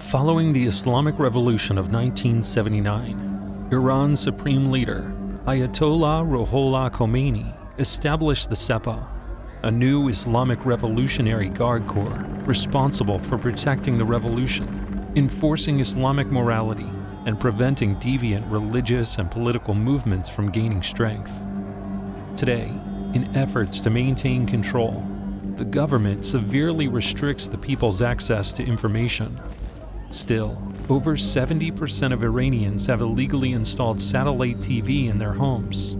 Following the Islamic Revolution of 1979, Iran's supreme leader, Ayatollah Ruhollah Khomeini, established the Sepah, a new Islamic Revolutionary Guard Corps responsible for protecting the revolution, enforcing Islamic morality, and preventing deviant religious and political movements from gaining strength. Today, in efforts to maintain control, the government severely restricts the people's access to information Still, over 70% of Iranians have illegally installed satellite TV in their homes.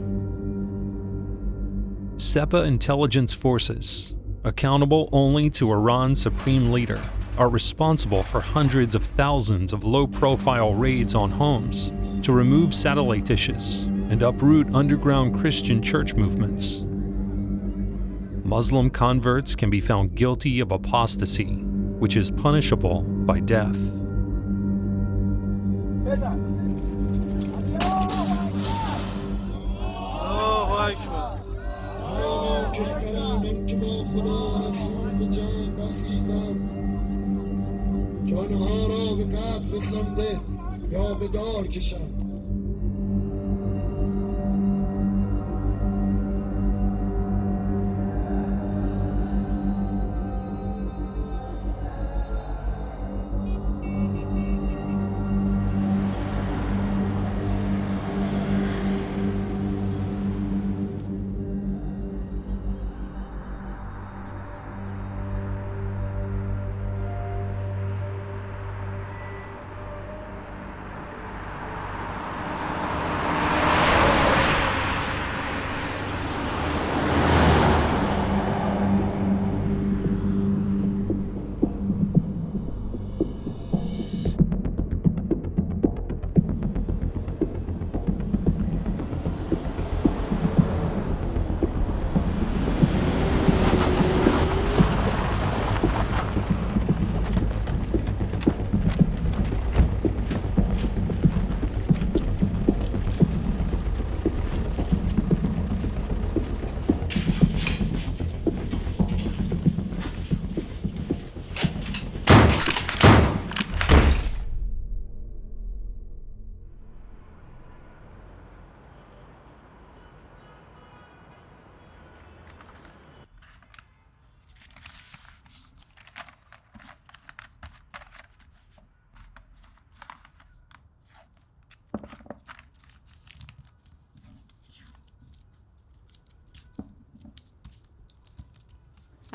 Sepah intelligence forces, accountable only to Iran's supreme leader, are responsible for hundreds of thousands of low-profile raids on homes to remove satellite dishes and uproot underground Christian church movements. Muslim converts can be found guilty of apostasy, which is punishable by death. یا به دار کشند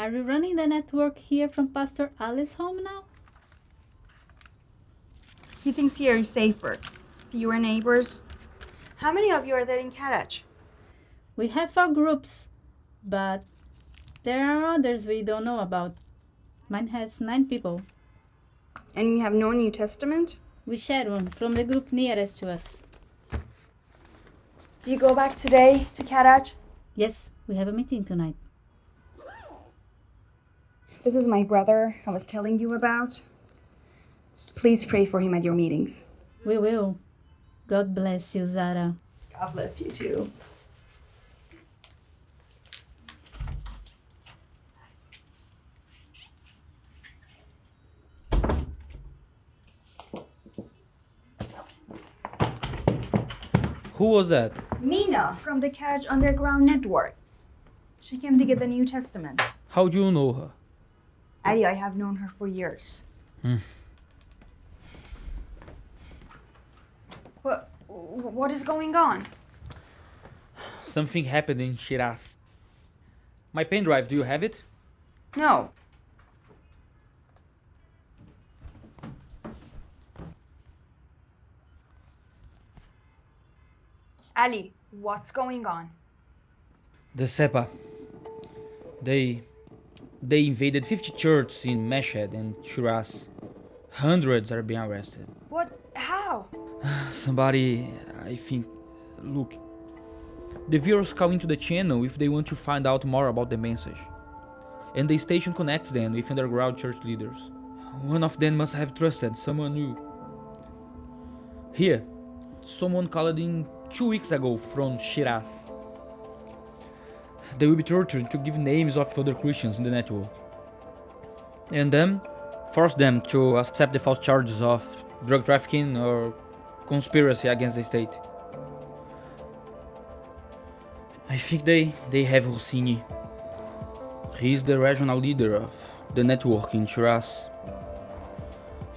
Are you running the network here from Pastor Ali's home now? He thinks here is safer. Fewer neighbors. How many of you are there in Karaj? We have four groups, but there are others we don't know about. Mine has nine people. And you have no New Testament? We share one from the group nearest to us. Do you go back today to Karaj? Yes, we have a meeting tonight. This is my brother I was telling you about. Please pray for him at your meetings. We will. God bless you, Zahra. God bless you too. Who was that? Mina from the Karaj Underground Network. She came to get the New Testaments. How do you know her? Addie, I have known her for years. Hmm. What, what is going on? Something happened in Shiraz. My pen drive, do you have it? No. Ali, what's going on? The Sepah. They they invaded 50 churches in Mashhad and Shiraz. Hundreds are being arrested. What? How? Somebody, I think, look. The viewers call into the channel if they want to find out more about the message. And the station connects them with underground church leaders. One of them must have trusted someone new. Here, someone called in two weeks ago from Shiraz. They will be tortured to give names of other Christians in the network. And then, force them to accept the false charges of drug trafficking or conspiracy against the state. I think they, they have Hosseini. He is the regional leader of the network in Shiraz.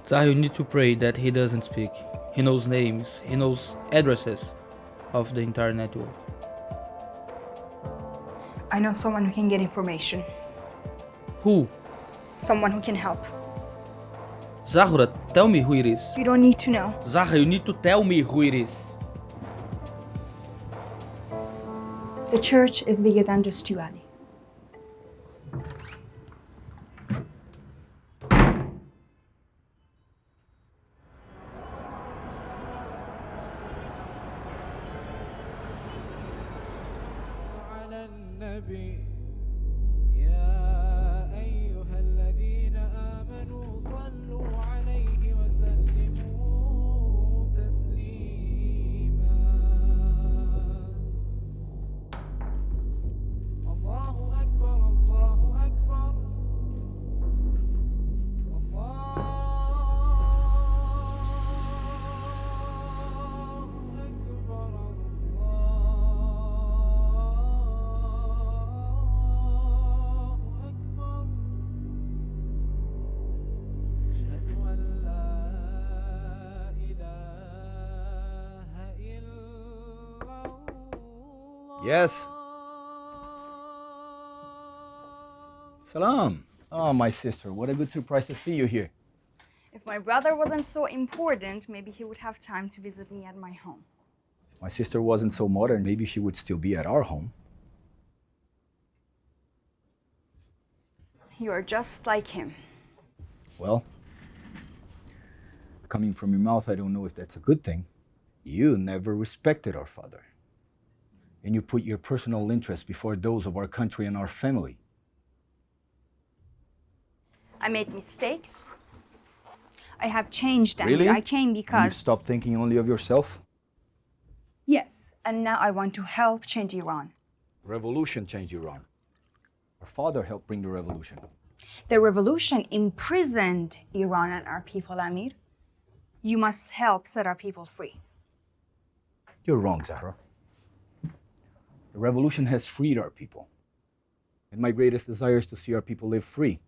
So you need to pray that he doesn't speak. He knows names, he knows addresses of the entire network. I know someone who can get information. Who? Someone who can help. Zahra, tell me who it is. You don't need to know. Zahra, you need to tell me who it is. The church is bigger than just you, Ali. Yes. Salam. Oh, my sister, what a good surprise to see you here. If my brother wasn't so important, maybe he would have time to visit me at my home. If my sister wasn't so modern, maybe she would still be at our home. You are just like him. Well, coming from your mouth, I don't know if that's a good thing. You never respected our father. And you put your personal interests before those of our country and our family. I made mistakes. I have changed and Really? I came because... you stopped thinking only of yourself? yes, and now I want to help change Iran. Revolution changed Iran. Our father helped bring the revolution. The revolution imprisoned Iran and our people, Amir. You must help set our people free. You're wrong, Zahra. The revolution has freed our people. And my greatest desire is to see our people live free.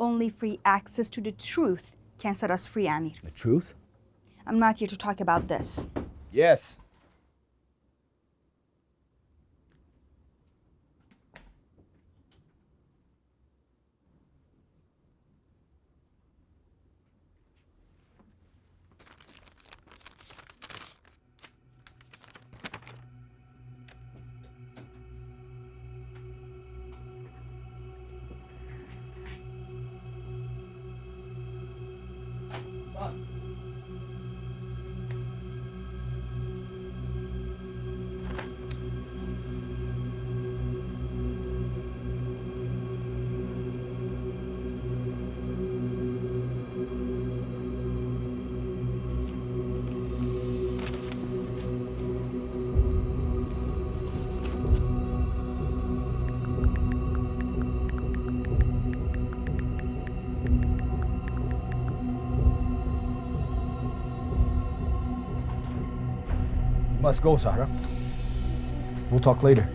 Only free access to the truth can set us free, Amir. The truth? I'm not here to talk about this. Yes. Must go, Zahra. We'll talk later.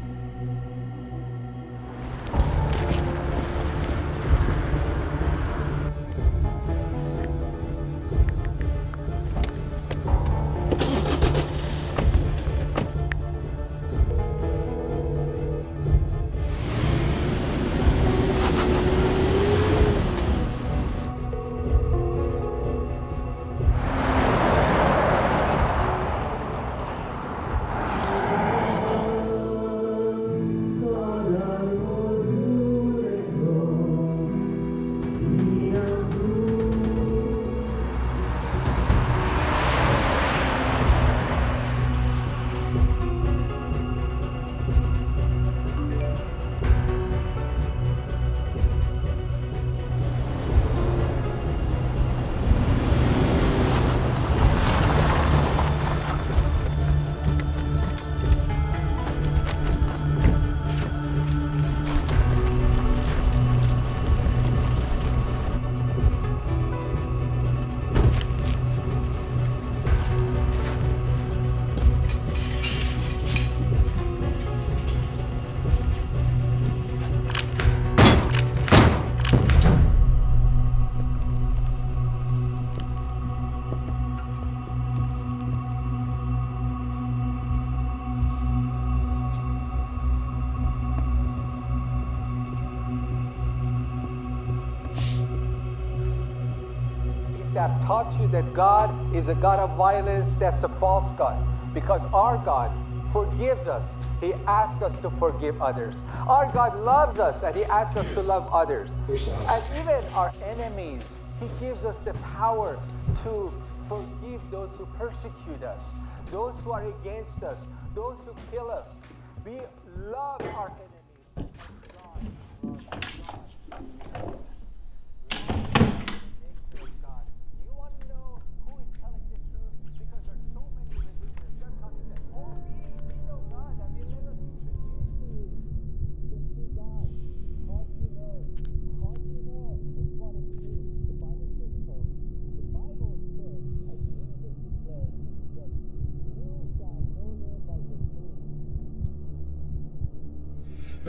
Taught you that God is a God of violence, that's a false God. Because our God forgives us. He asks us to forgive others. Our God loves us and He asks us to love others. And even our enemies, He gives us the power to forgive those who persecute us, those who are against us, those who kill us. We love our enemies. nature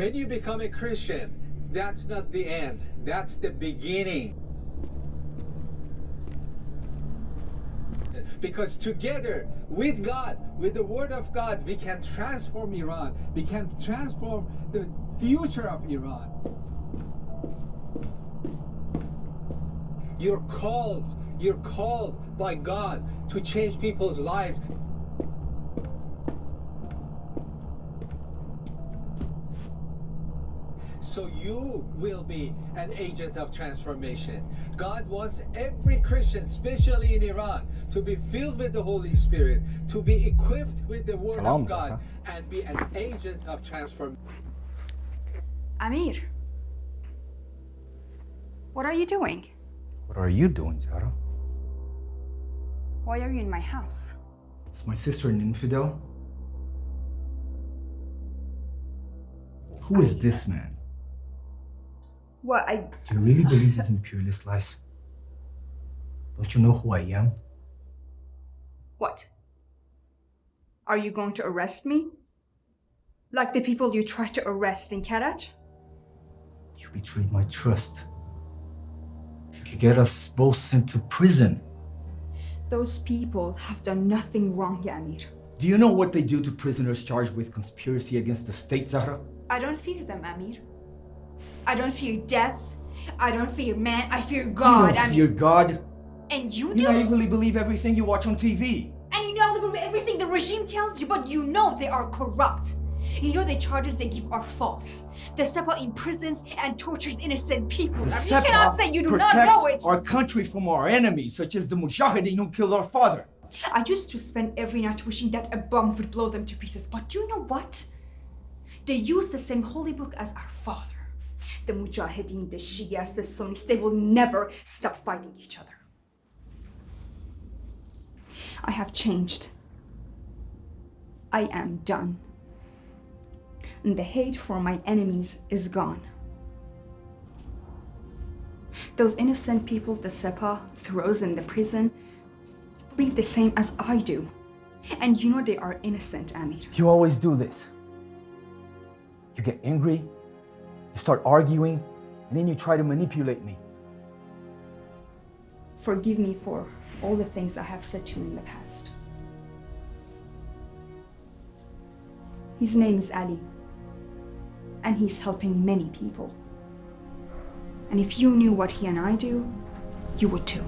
When you become a Christian, that's not the end. That's the beginning. Because together with God, with the Word of God, we can transform Iran. We can transform the future of Iran. You're called, you're called by God to change people's lives. So you will be an agent of transformation. God wants every Christian, especially in Iran, to be filled with the Holy Spirit, to be equipped with the Word Salam, of God, Zahra. and be an agent of transformation. Amir, what are you doing? What are you doing, Zahra? Why are you in my house? Is my sister an infidel? Who is this man? What, I. Do you really believe his imperialist lies? Don't you know who I am? What? Are you going to arrest me? Like the people you tried to arrest in Karaj? You betrayed my trust. You could get us both sent to prison. Those people have done nothing wrong, Amir. Do you know what they do to prisoners charged with conspiracy against the state, Zahra? I don't fear them, Amir. I don't fear death. I don't fear man. I fear God. you Amir. fear God. And you do. You do? naively believe everything you watch on TV. And you know everything the regime tells you, but you know they are corrupt. You know the charges they give are false. The Sepah imprisons and tortures innocent people. The I mean, you cannot say you do not know it. our country from our enemies, such as the Mujahideen who killed our father. I used to spend every night wishing that a bomb would blow them to pieces, but you know what? They use the same holy book as our father. The Mujahideen, the Shias, the Sunnis, they will never stop fighting each other. I have changed. I am done. And the hate for my enemies is gone. Those innocent people the Sepah throws in the prison believe the same as I do. And you know they are innocent, Amir. You always do this. You get angry, you start arguing, and then you try to manipulate me. Forgive me for all the things I have said to you in the past. His name is Ali, and he's helping many people. And if you knew what he and I do, you would too.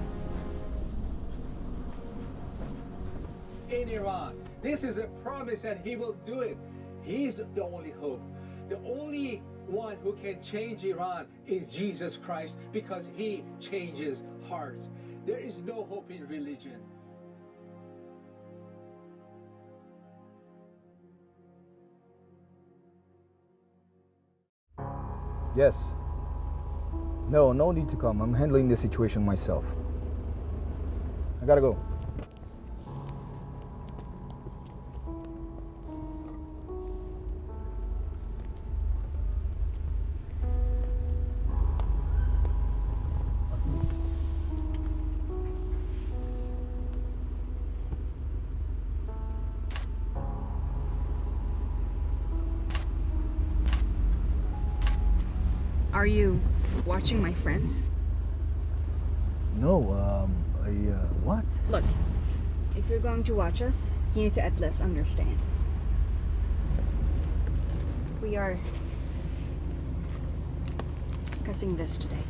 in Iran. This is a promise and he will do it. He's the only hope. The only one who can change Iran is Jesus Christ because he changes hearts. There is no hope in religion. Yes. No, no need to come. I'm handling the situation myself. I gotta go. Watching my friends? No, um, I, uh, what? Look, if you're going to watch us, you need to at least understand. We are discussing this today.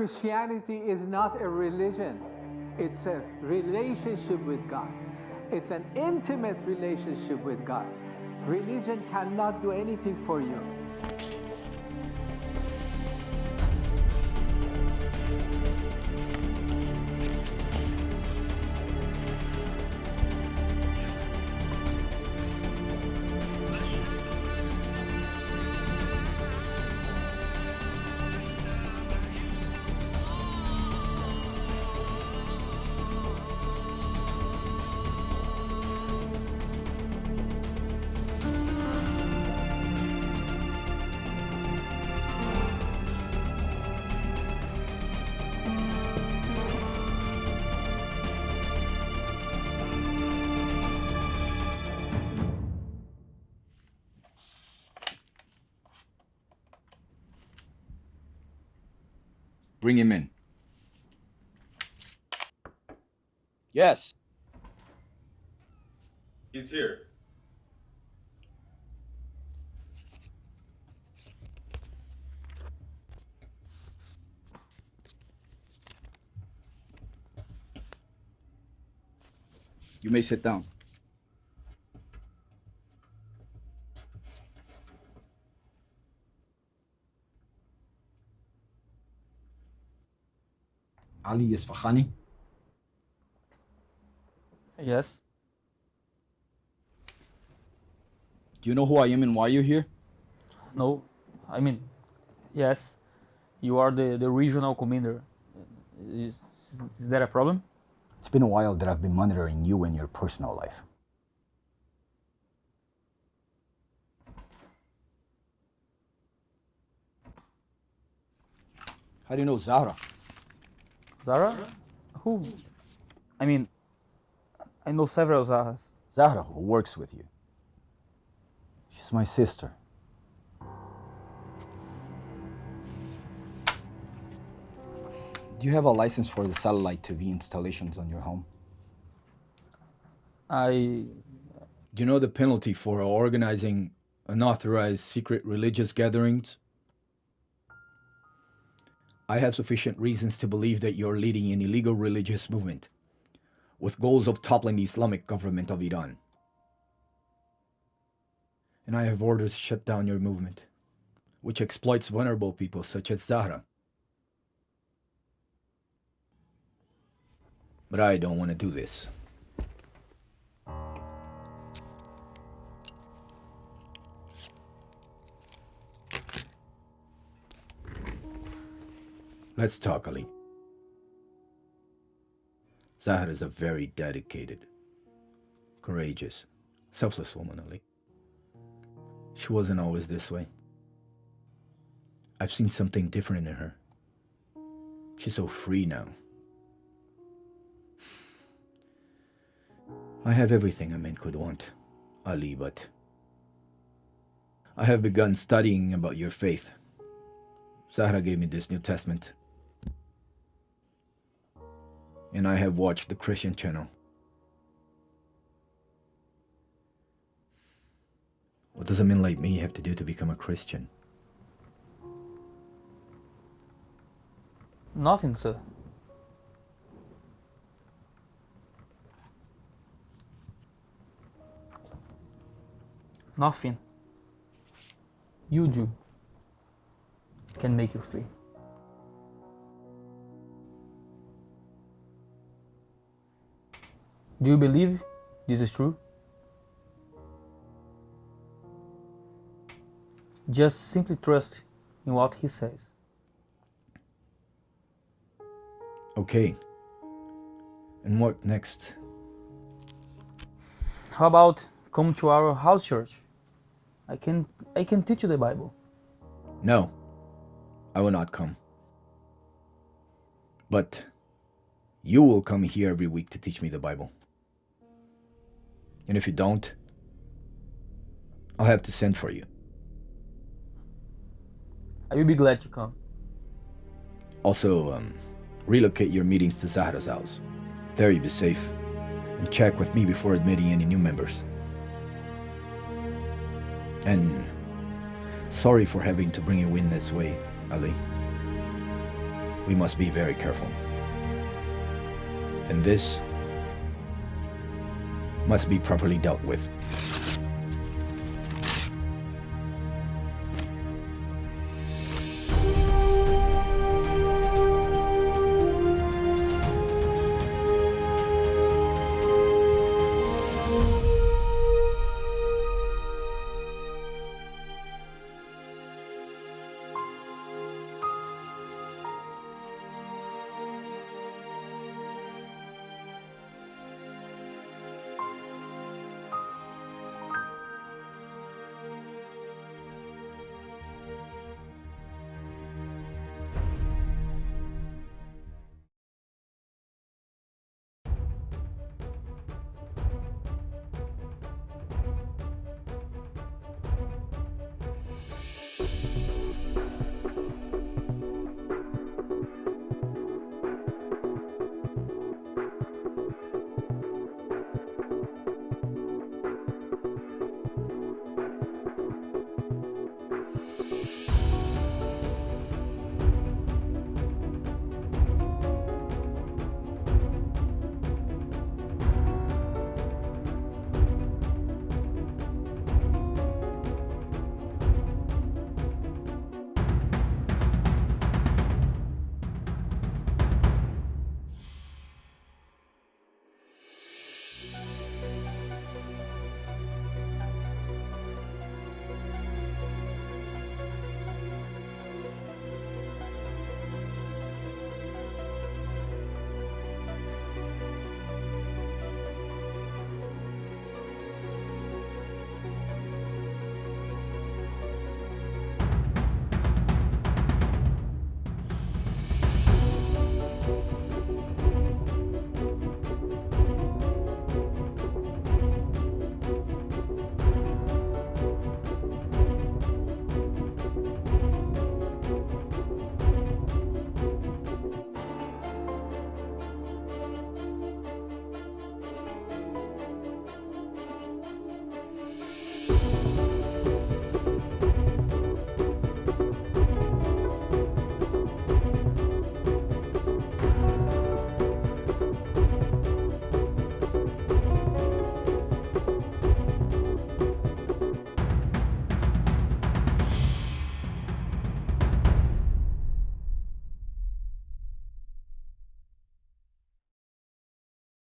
Christianity is not a religion, it's a relationship with God. It's an intimate relationship with God. Religion cannot do anything for you. Bring him in. Yes. He's here. You may sit down. Ali Isfahani? Yes. Do you know who I am and why you're here? No. I mean, yes. You are the, the regional commander. Is, is that a problem? It's been a while that I've been monitoring you and your personal life. How do you know Zahra? Zahra? Who? I mean, I know several Zahras. Zahra, who works with you. She's my sister. Do you have a license for the satellite TV installations on your home? I. Do you know the penalty for organizing unauthorized secret religious gatherings? I have sufficient reasons to believe that you're leading an illegal religious movement with goals of toppling the Islamic government of Iran. And I have orders to shut down your movement, which exploits vulnerable people such as Zahra. But I don't want to do this. Let's talk, Ali. Zahra is a very dedicated, courageous, selfless woman, Ali. She wasn't always this way. I've seen something different in her. She's so free now. I have everything a man could want, Ali, but I have begun studying about your faith. Zahra gave me this New Testament. And I have watched the Christian channel. What does a man like me have to do to become a Christian? Nothing, sir. Nothing. You do. Can make you free. Do you believe this is true? Just simply trust in what he says. Okay. And what next? How about come to our house church? I can I can teach you the Bible. No, I will not come. But you will come here every week to teach me the Bible. And if you don't, I'll have to send for you. I will be glad to come. Also, um, relocate your meetings to Zahra's house. There you'll be safe. And check with me before admitting any new members. And sorry for having to bring you in this way, Ali. we must be very careful. And this must be properly dealt with.